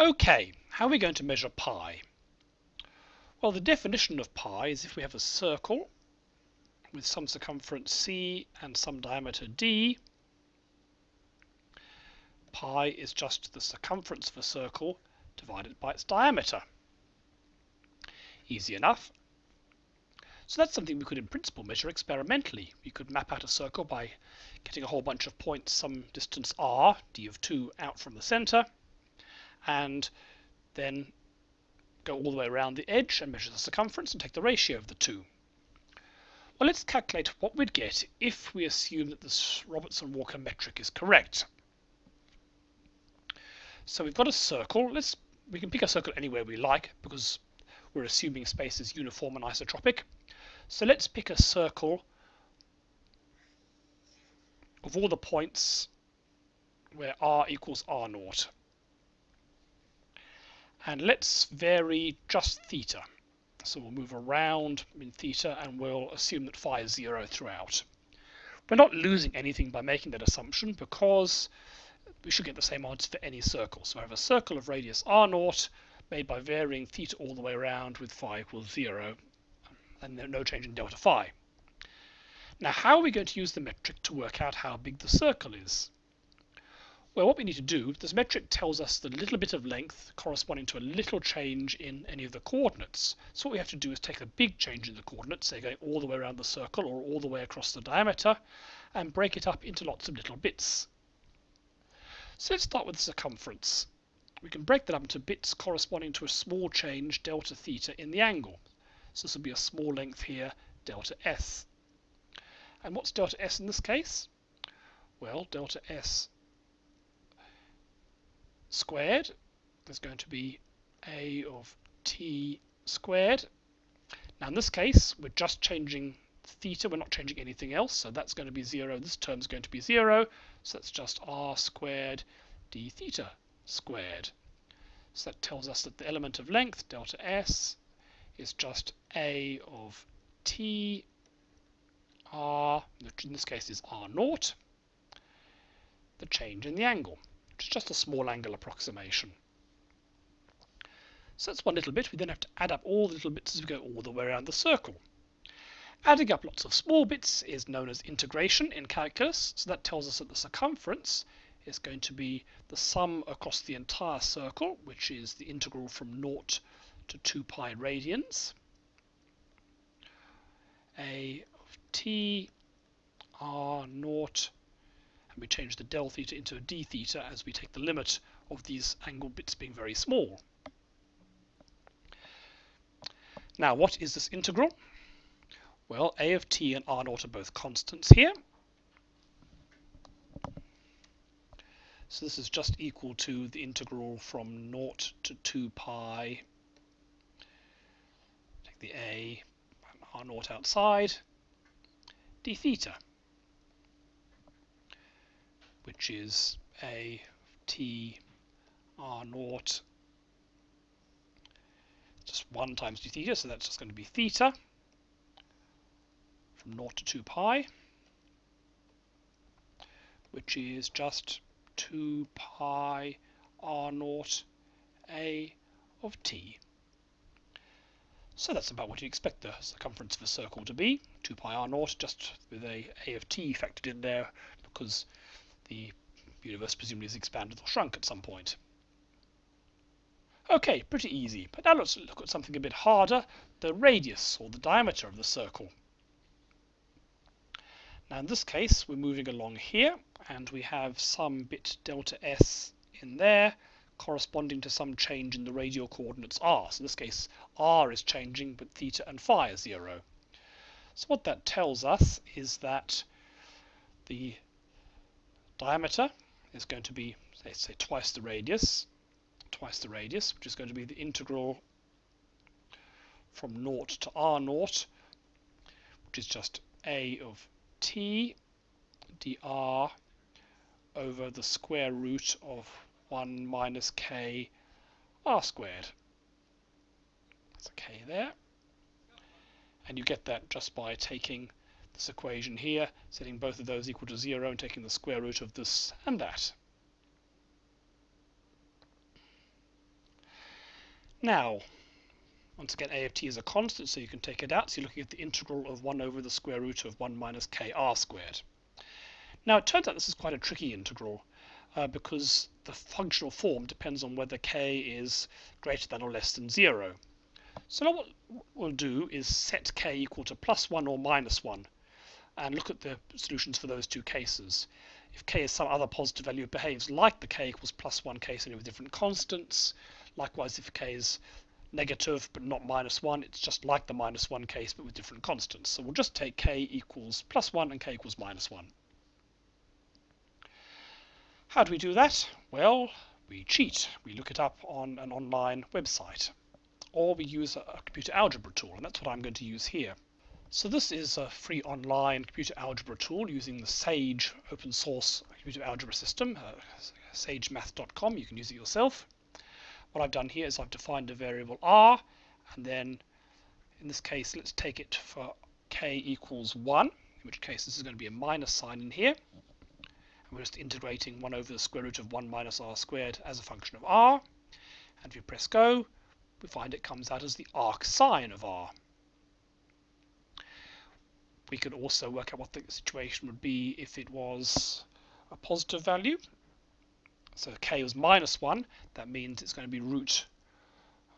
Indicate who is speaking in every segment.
Speaker 1: Okay, how are we going to measure pi? Well, the definition of pi is if we have a circle with some circumference c and some diameter d, pi is just the circumference of a circle divided by its diameter. Easy enough. So that's something we could in principle measure experimentally. We could map out a circle by getting a whole bunch of points some distance r, d of 2, out from the centre, and then go all the way around the edge and measure the circumference and take the ratio of the two. Well, let's calculate what we'd get if we assume that this Robertson-Walker metric is correct. So we've got a circle. Let's we can pick a circle anywhere we like because we're assuming space is uniform and isotropic. So let's pick a circle of all the points where r equals r naught. And let's vary just theta. So we'll move around in theta and we'll assume that phi is zero throughout. We're not losing anything by making that assumption because we should get the same answer for any circle. So I have a circle of radius r naught made by varying theta all the way around with phi equals 0 and no change in delta phi. Now how are we going to use the metric to work out how big the circle is? Well, what we need to do, this metric tells us the little bit of length corresponding to a little change in any of the coordinates. So what we have to do is take a big change in the coordinates, say going all the way around the circle or all the way across the diameter, and break it up into lots of little bits. So let's start with the circumference. We can break that up into bits corresponding to a small change, delta theta, in the angle. So this will be a small length here, delta s. And what's delta s in this case? Well, delta s squared is going to be a of t squared. Now in this case, we're just changing theta, we're not changing anything else, so that's going to be 0. This term is going to be 0, so that's just r squared d theta squared. So that tells us that the element of length, delta s, is just a of t r, which in this case is r naught, the change in the angle, is just a small angle approximation. So that's one little bit. We then have to add up all the little bits as we go all the way around the circle. Adding up lots of small bits is known as integration in calculus, so that tells us that the circumference is going to be the sum across the entire circle, which is the integral from 0 to 2 pi radians. A of t r naught, and we change the del theta into a d theta as we take the limit of these angle bits being very small. Now, what is this integral? Well, a of t and r naught are both constants here, So this is just equal to the integral from naught to 2 pi, take the a, r naught outside, d theta, which is a t r naught just 1 times d theta, so that's just going to be theta from 0 to 2 pi, which is just 2 pi r naught a of t. So that's about what you expect the circumference of a circle to be, 2 pi r naught, just with a a of t factored in there, because the universe presumably has expanded or shrunk at some point. Okay, pretty easy. But now let's look at something a bit harder, the radius, or the diameter of the circle. Now in this case, we're moving along here, and we have some bit delta s in there corresponding to some change in the radial coordinates r. So in this case, r is changing, but theta and phi are zero. So what that tells us is that the diameter is going to be, let's say, twice the radius, twice the radius, which is going to be the integral from naught to r naught, which is just a of t dr over the square root of 1 minus k r squared. That's a k there. And you get that just by taking this equation here, setting both of those equal to 0 and taking the square root of this and that. Now, once again, a of t is a constant, so you can take it out. So you're looking at the integral of 1 over the square root of 1 minus kr squared. Now, it turns out this is quite a tricky integral uh, because the functional form depends on whether k is greater than or less than 0. So now what we'll do is set k equal to plus 1 or minus 1 and look at the solutions for those two cases. If k is some other positive value, it behaves like the k equals plus 1 case only with different constants. Likewise, if k is negative but not minus 1, it's just like the minus 1 case but with different constants. So we'll just take k equals plus 1 and k equals minus 1. How do we do that? Well, we cheat. We look it up on an online website. Or we use a computer algebra tool, and that's what I'm going to use here. So this is a free online computer algebra tool using the Sage open source computer algebra system, uh, sagemath.com. You can use it yourself what I've done here is I've defined a variable r and then in this case let's take it for k equals 1 in which case this is going to be a minus sign in here and we're just integrating 1 over the square root of 1 minus r squared as a function of r and if we press go we find it comes out as the arc sine of r. We could also work out what the situation would be if it was a positive value so k was minus 1, that means it's going to be root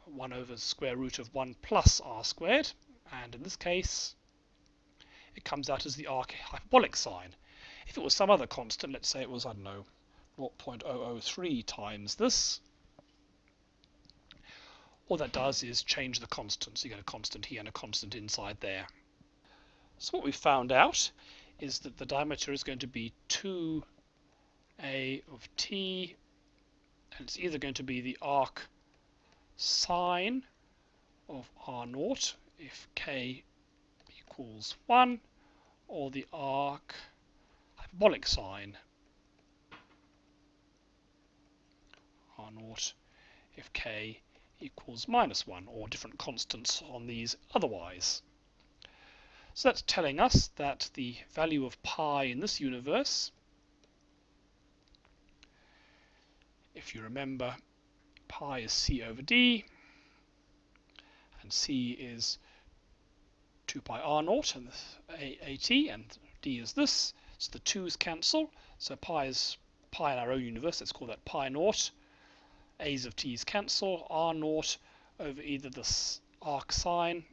Speaker 1: 1 over square root of 1 plus r squared. And in this case, it comes out as the arc hyperbolic sine. If it was some other constant, let's say it was, I don't know, 0.003 times this, all that does is change the constant. So you get a constant here and a constant inside there. So what we found out is that the diameter is going to be 2 a of t, and it's either going to be the arc sine of r naught if k equals 1, or the arc hyperbolic sine r naught if k equals minus 1, or different constants on these otherwise. So that's telling us that the value of pi in this universe if you remember, pi is c over d, and c is 2 pi r naught, and at, and d is this, so the 2's cancel, so pi is pi in our own universe, let's call that pi naught, a's of t's cancel, r naught over either this arc sine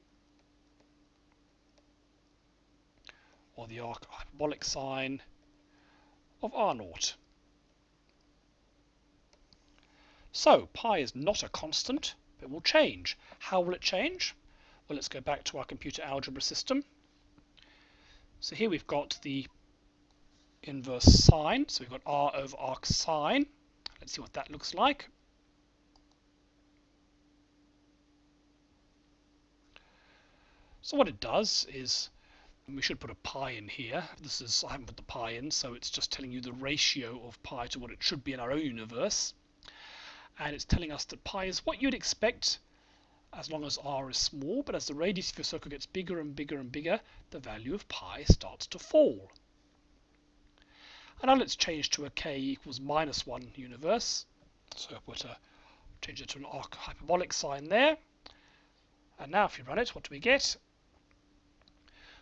Speaker 1: or the arc hyperbolic sine of r naught. So pi is not a constant, but will change. How will it change? Well, let's go back to our computer algebra system. So here we've got the inverse sine. So we've got r over arc sine. Let's see what that looks like. So what it does is, we should put a pi in here. This is, I haven't put the pi in, so it's just telling you the ratio of pi to what it should be in our own universe and it's telling us that pi is what you'd expect as long as r is small, but as the radius of your circle gets bigger and bigger and bigger, the value of pi starts to fall. And now let's change to a k equals minus 1 universe. So I put a, change it to an arc hyperbolic sine there. And now if you run it, what do we get?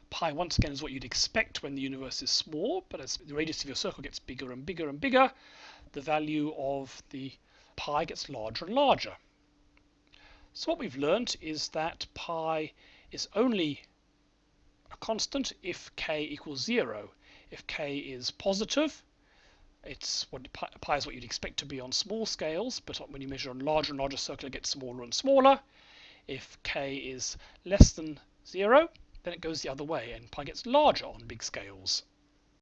Speaker 1: Pi once again is what you'd expect when the universe is small, but as the radius of your circle gets bigger and bigger and bigger, the value of the pi gets larger and larger. So what we've learnt is that pi is only a constant if k equals 0. If k is positive, it's what pi is what you'd expect to be on small scales, but when you measure on larger and larger circle, it gets smaller and smaller. If k is less than 0, then it goes the other way, and pi gets larger on big scales.